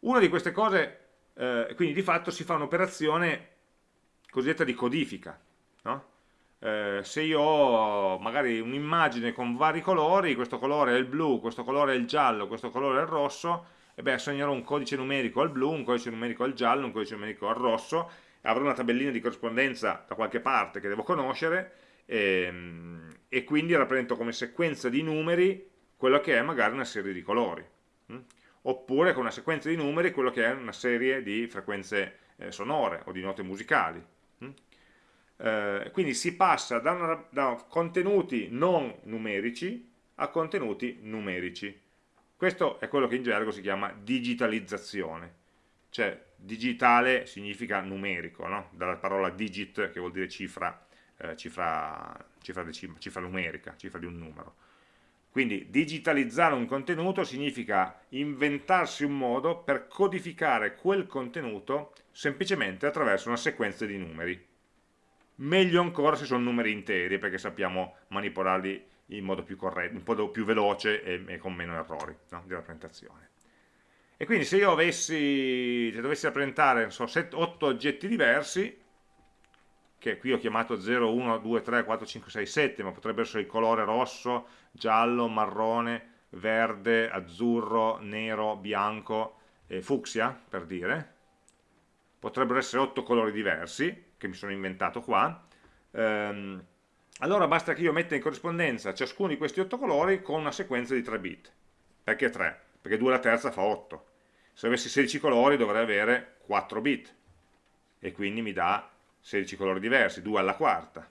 Una di queste cose, eh, quindi di fatto si fa un'operazione cosiddetta di codifica. No? Eh, se io ho magari un'immagine con vari colori, questo colore è il blu, questo colore è il giallo, questo colore è il rosso, e beh assegnerò un codice numerico al blu, un codice numerico al giallo, un codice numerico al rosso, avrò una tabellina di corrispondenza da qualche parte che devo conoscere ehm, e quindi rappresento come sequenza di numeri quello che è magari una serie di colori hm? oppure con una sequenza di numeri quello che è una serie di frequenze eh, sonore o di note musicali hm? eh, quindi si passa da, una, da contenuti non numerici a contenuti numerici questo è quello che in gergo si chiama digitalizzazione cioè digitale significa numerico, no? dalla parola digit che vuol dire cifra, eh, cifra, cifra, cifra numerica, cifra di un numero. Quindi digitalizzare un contenuto significa inventarsi un modo per codificare quel contenuto semplicemente attraverso una sequenza di numeri. Meglio ancora se sono numeri interi perché sappiamo manipolarli in modo più corretto, in modo più veloce e, e con meno errori no? di rappresentazione. E quindi se io avessi, se dovessi rappresentare so, 8 oggetti diversi, che qui ho chiamato 0, 1, 2, 3, 4, 5, 6, 7, ma potrebbero essere il colore rosso, giallo, marrone, verde, azzurro, nero, bianco e fucsia, per dire. Potrebbero essere 8 colori diversi, che mi sono inventato qua. Ehm, allora basta che io metta in corrispondenza ciascuno di questi 8 colori con una sequenza di 3 bit. Perché 3? Perché 2 alla terza fa 8. Se avessi 16 colori dovrei avere 4 bit, e quindi mi dà 16 colori diversi, 2 alla quarta.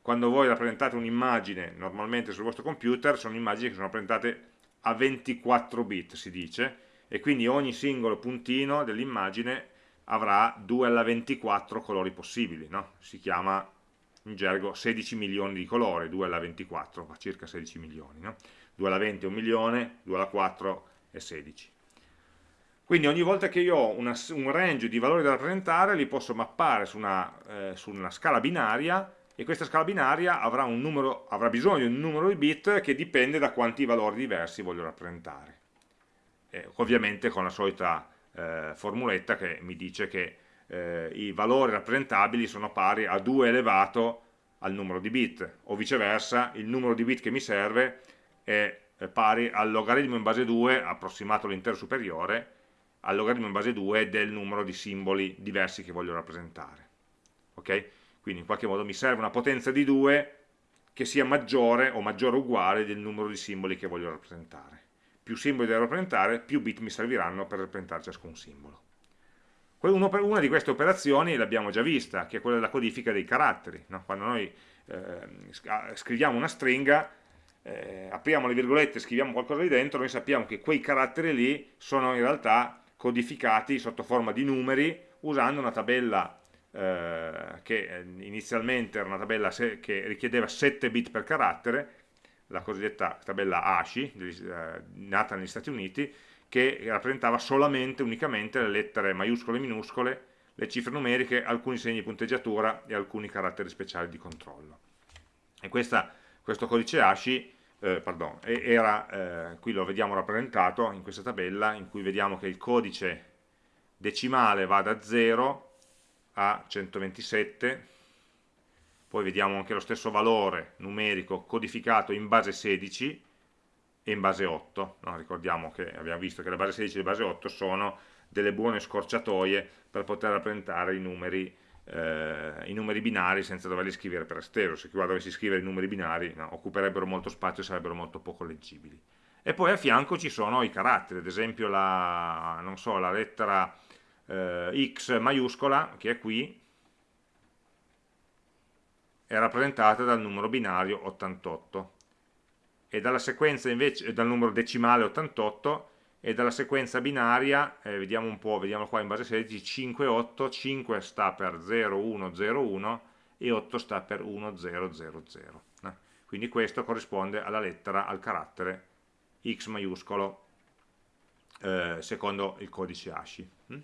Quando voi rappresentate un'immagine, normalmente sul vostro computer, sono immagini che sono rappresentate a 24 bit, si dice, e quindi ogni singolo puntino dell'immagine avrà 2 alla 24 colori possibili, no? si chiama in gergo 16 milioni di colori, 2 alla 24 fa circa 16 milioni, no? 2 alla 20 è un milione, 2 alla 4 e 16. Quindi ogni volta che io ho una, un range di valori da rappresentare li posso mappare su una, eh, su una scala binaria e questa scala binaria avrà, numero, avrà, bisogno di un numero di bit che dipende da quanti valori diversi voglio rappresentare. E ovviamente con la solita eh, formuletta che mi dice che eh, i valori rappresentabili sono pari a 2 elevato al numero di bit o viceversa il numero di bit che mi serve è pari al logaritmo in base 2 approssimato all'intero superiore al logaritmo in base 2 del numero di simboli diversi che voglio rappresentare ok? quindi in qualche modo mi serve una potenza di 2 che sia maggiore o maggiore o uguale del numero di simboli che voglio rappresentare più simboli devo rappresentare più bit mi serviranno per rappresentare ciascun simbolo una di queste operazioni l'abbiamo già vista che è quella della codifica dei caratteri no? quando noi eh, scriviamo una stringa eh, apriamo le virgolette e scriviamo qualcosa lì dentro, noi sappiamo che quei caratteri lì sono in realtà codificati sotto forma di numeri usando una tabella eh, che inizialmente era una tabella che richiedeva 7 bit per carattere, la cosiddetta tabella ASCII, eh, nata negli Stati Uniti, che rappresentava solamente, unicamente le lettere maiuscole e minuscole, le cifre numeriche, alcuni segni di punteggiatura e alcuni caratteri speciali di controllo. E questa, questo codice ASCII eh, pardon, era, eh, qui lo vediamo rappresentato in questa tabella in cui vediamo che il codice decimale va da 0 a 127 poi vediamo anche lo stesso valore numerico codificato in base 16 e in base 8, no? ricordiamo che abbiamo visto che la base 16 e la base 8 sono delle buone scorciatoie per poter rappresentare i numeri, eh, i numeri binari senza doverli scrivere per estero, se qua dovessi scrivere i numeri binari no, occuperebbero molto spazio e sarebbero molto poco leggibili. E poi a fianco ci sono i caratteri, ad esempio la, so, la lettera eh, X maiuscola, che è qui, è rappresentata dal numero binario 88 e dalla sequenza invece dal numero decimale 88 e dalla sequenza binaria, eh, vediamo un po', vediamo qua in base 16, 5 8, 5 sta per 0 1 0 1 e 8 sta per 1 0 0 0. Eh. Quindi questo corrisponde alla lettera, al carattere X maiuscolo eh, secondo il codice ASCII. Hm?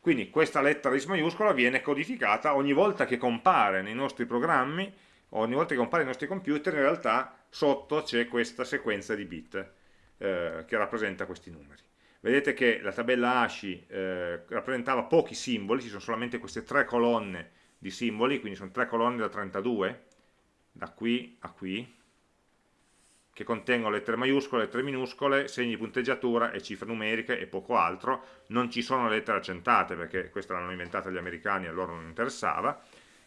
Quindi questa lettera X maiuscola viene codificata ogni volta che compare nei nostri programmi, ogni volta che compare nei nostri computer, in realtà sotto c'è questa sequenza di bit eh, che rappresenta questi numeri. Vedete che la tabella ASCII eh, rappresentava pochi simboli, ci sono solamente queste tre colonne di simboli, quindi sono tre colonne da 32, da qui a qui, che contengono lettere maiuscole, lettere minuscole, segni di punteggiatura e cifre numeriche e poco altro, non ci sono lettere accentate perché queste l'hanno inventata gli americani e a loro non interessava,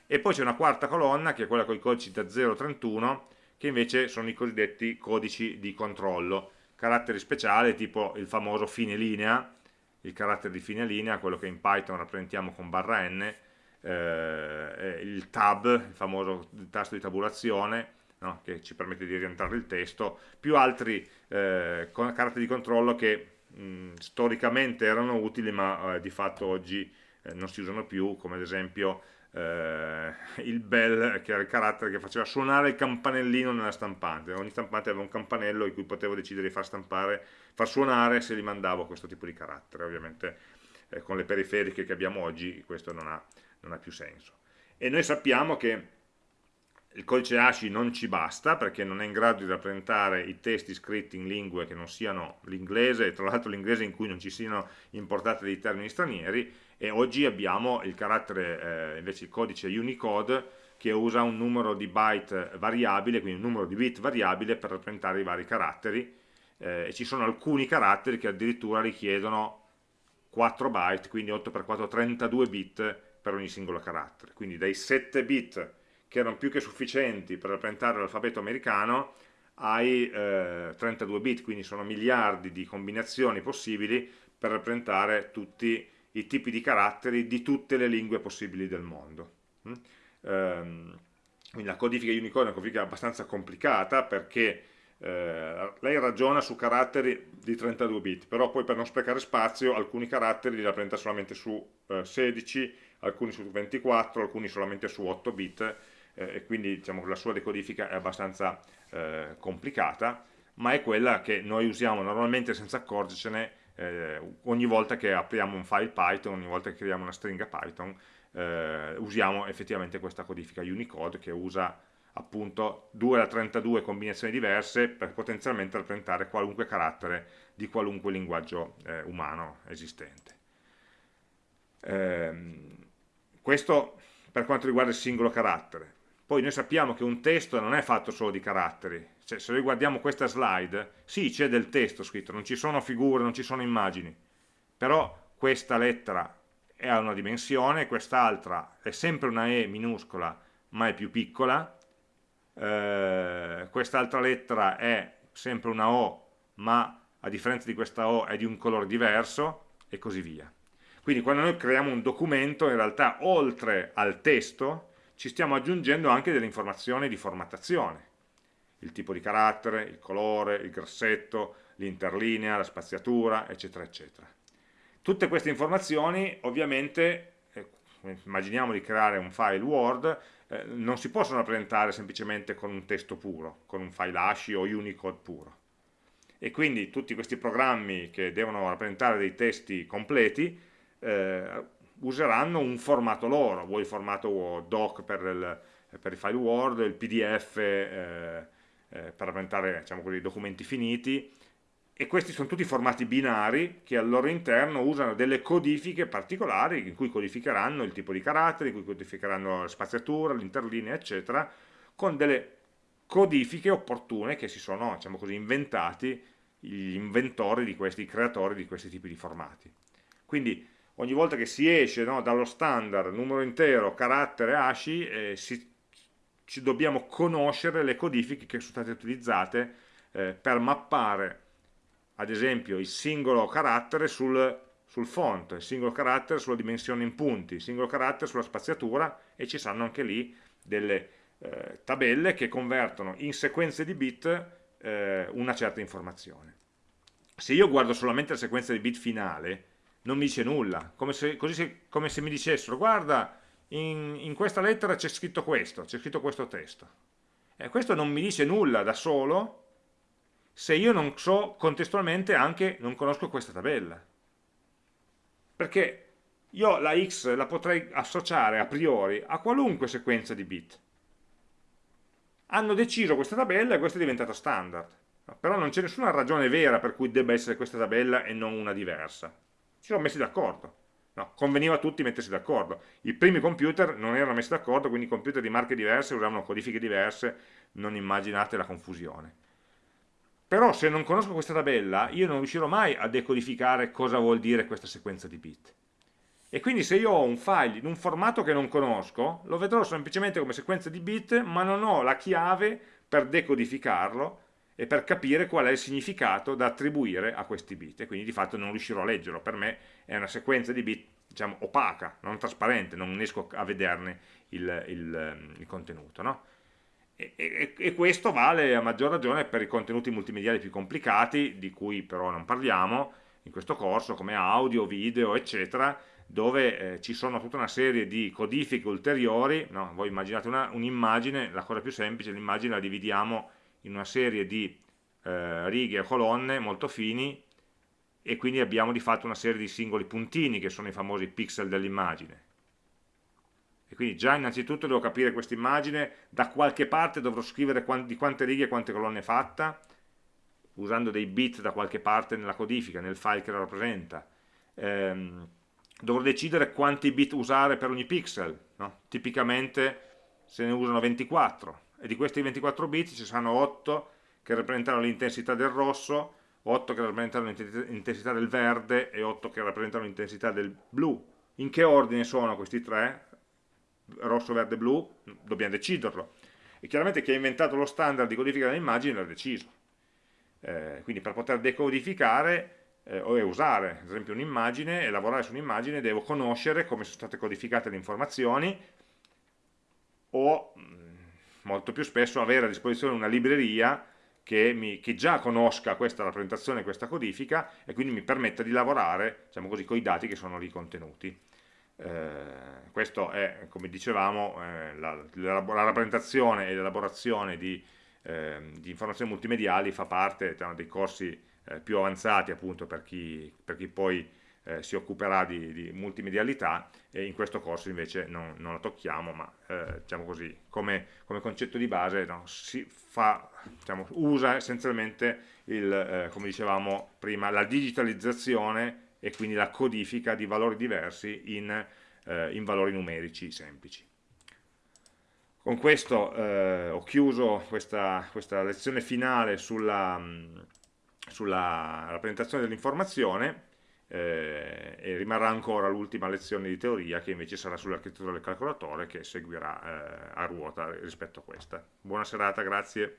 e poi c'è una quarta colonna che è quella con i codici da 0 a 31 che invece sono i cosiddetti codici di controllo, caratteri speciali tipo il famoso fine linea, il carattere di fine linea, quello che in Python rappresentiamo con barra n, eh, il tab, il famoso tasto di tabulazione, no? che ci permette di rientrare il testo, più altri eh, caratteri di controllo che mh, storicamente erano utili ma eh, di fatto oggi eh, non si usano più, come ad esempio eh, il bell, che era il carattere che faceva suonare il campanellino nella stampante, ogni stampante aveva un campanello in cui potevo decidere di far stampare, far suonare se gli mandavo questo tipo di carattere, ovviamente eh, con le periferiche che abbiamo oggi questo non ha, non ha più senso. E noi sappiamo che il codice ASCII non ci basta perché non è in grado di rappresentare i testi scritti in lingue che non siano l'inglese e tra l'altro l'inglese in cui non ci siano importate dei termini stranieri e oggi abbiamo il carattere, eh, invece il codice Unicode che usa un numero di byte variabile, quindi un numero di bit variabile per rappresentare i vari caratteri. Eh, e ci sono alcuni caratteri che addirittura richiedono 4 byte, quindi 8x4 32 bit per ogni singolo carattere, quindi dai 7 bit che erano più che sufficienti per rappresentare l'alfabeto americano ai eh, 32 bit, quindi sono miliardi di combinazioni possibili per rappresentare tutti i tipi di caratteri di tutte le lingue possibili del mondo. Mm? Ehm, quindi la codifica Unicode è una codifica abbastanza complicata perché eh, lei ragiona su caratteri di 32 bit, però poi per non sprecare spazio alcuni caratteri li rappresenta solamente su eh, 16, alcuni su 24, alcuni solamente su 8 bit, eh, e quindi diciamo, la sua decodifica è abbastanza eh, complicata, ma è quella che noi usiamo normalmente senza accorgercene eh, ogni volta che apriamo un file Python, ogni volta che creiamo una stringa Python, eh, usiamo effettivamente questa codifica Unicode che usa appunto 2 alla 32 combinazioni diverse per potenzialmente rappresentare qualunque carattere di qualunque linguaggio eh, umano esistente. Ehm, questo per quanto riguarda il singolo carattere. Poi noi sappiamo che un testo non è fatto solo di caratteri, cioè, se noi guardiamo questa slide, sì c'è del testo scritto, non ci sono figure, non ci sono immagini, però questa lettera ha una dimensione, quest'altra è sempre una E minuscola ma è più piccola, eh, quest'altra lettera è sempre una O ma a differenza di questa O è di un colore diverso e così via. Quindi quando noi creiamo un documento in realtà oltre al testo ci stiamo aggiungendo anche delle informazioni di formattazione, il tipo di carattere, il colore, il grassetto, l'interlinea, la spaziatura, eccetera, eccetera. Tutte queste informazioni ovviamente, eh, immaginiamo di creare un file Word, eh, non si possono rappresentare semplicemente con un testo puro, con un file ASCII o Unicode puro. E quindi tutti questi programmi che devono rappresentare dei testi completi eh, useranno un formato loro, vuoi il formato doc per il, per il file Word, il PDF eh, per rappresentare diciamo così, documenti finiti, e questi sono tutti formati binari che al loro interno usano delle codifiche particolari in cui codificheranno il tipo di caratteri, in cui codificheranno la spaziatura, l'interlinea, eccetera, con delle codifiche opportune che si sono, diciamo così, inventati gli inventori di questi, i creatori di questi tipi di formati. Quindi ogni volta che si esce no, dallo standard numero intero, carattere, ASCII, eh, si, ci dobbiamo conoscere le codifiche che sono state utilizzate eh, per mappare ad esempio il singolo carattere sul, sul font, il singolo carattere sulla dimensione in punti, il singolo carattere sulla spaziatura e ci saranno anche lì delle eh, tabelle che convertono in sequenze di bit eh, una certa informazione. Se io guardo solamente la sequenza di bit finale, non mi dice nulla, come se, così se, come se mi dicessero guarda in, in questa lettera c'è scritto questo, c'è scritto questo testo. E questo non mi dice nulla da solo se io non so contestualmente anche, non conosco questa tabella. Perché io la x la potrei associare a priori a qualunque sequenza di bit. Hanno deciso questa tabella e questa è diventata standard. Però non c'è nessuna ragione vera per cui debba essere questa tabella e non una diversa. Si sono messi d'accordo. No, conveniva a tutti mettersi d'accordo. I primi computer non erano messi d'accordo, quindi computer di marche diverse usavano codifiche diverse, non immaginate la confusione. Però se non conosco questa tabella, io non riuscirò mai a decodificare cosa vuol dire questa sequenza di bit. E quindi se io ho un file in un formato che non conosco, lo vedrò semplicemente come sequenza di bit, ma non ho la chiave per decodificarlo e per capire qual è il significato da attribuire a questi bit e quindi di fatto non riuscirò a leggerlo, per me è una sequenza di bit diciamo opaca, non trasparente, non riesco a vederne il, il, il contenuto. No? E, e, e, questo vale a maggior ragione per i contenuti multimediali più complicati, di cui però non parliamo in questo corso, come audio, video, eccetera, dove eh, ci sono tutta una serie di codifiche ulteriori, no? voi immaginate un'immagine, un la cosa più semplice, l'immagine la dividiamo in una serie di eh, righe o colonne molto fini e quindi abbiamo di fatto una serie di singoli puntini che sono i famosi pixel dell'immagine. E quindi già innanzitutto devo capire questa immagine, da qualche parte dovrò scrivere di quante righe e quante colonne è fatta, usando dei bit da qualche parte nella codifica, nel file che la rappresenta. Ehm, dovrò decidere quanti bit usare per ogni pixel, no? tipicamente se ne usano 24, e di questi 24 bit ci saranno 8 che rappresentano l'intensità del rosso, 8 che rappresentano l'intensità del verde e 8 che rappresentano l'intensità del blu. In che ordine sono questi tre? Rosso, verde, blu? Dobbiamo deciderlo. E chiaramente chi ha inventato lo standard di codifica delle immagini l'ha deciso. Eh, quindi per poter decodificare eh, usare ad esempio un'immagine e lavorare su un'immagine devo conoscere come sono state codificate le informazioni o molto più spesso avere a disposizione una libreria che, mi, che già conosca questa rappresentazione, questa codifica e quindi mi permetta di lavorare diciamo così, con i dati che sono lì contenuti. Eh, questo è, come dicevamo, eh, la, la, la, rappresentazione e l'elaborazione di, eh, di, informazioni multimediali fa parte diciamo, dei corsi eh, più avanzati appunto per chi, per chi poi eh, si occuperà di, di, multimedialità e in questo corso invece non, non la tocchiamo, ma eh, diciamo così, come, come, concetto di base no, si fa, diciamo, usa essenzialmente, il, eh, come dicevamo prima, la digitalizzazione e quindi la codifica di valori diversi in, eh, in valori numerici semplici. Con questo eh, ho chiuso questa, questa, lezione finale sulla, sulla rappresentazione dell'informazione eh, e rimarrà ancora l'ultima lezione di teoria che invece sarà sull'architettura del calcolatore che seguirà eh, a ruota rispetto a questa. Buona serata, grazie.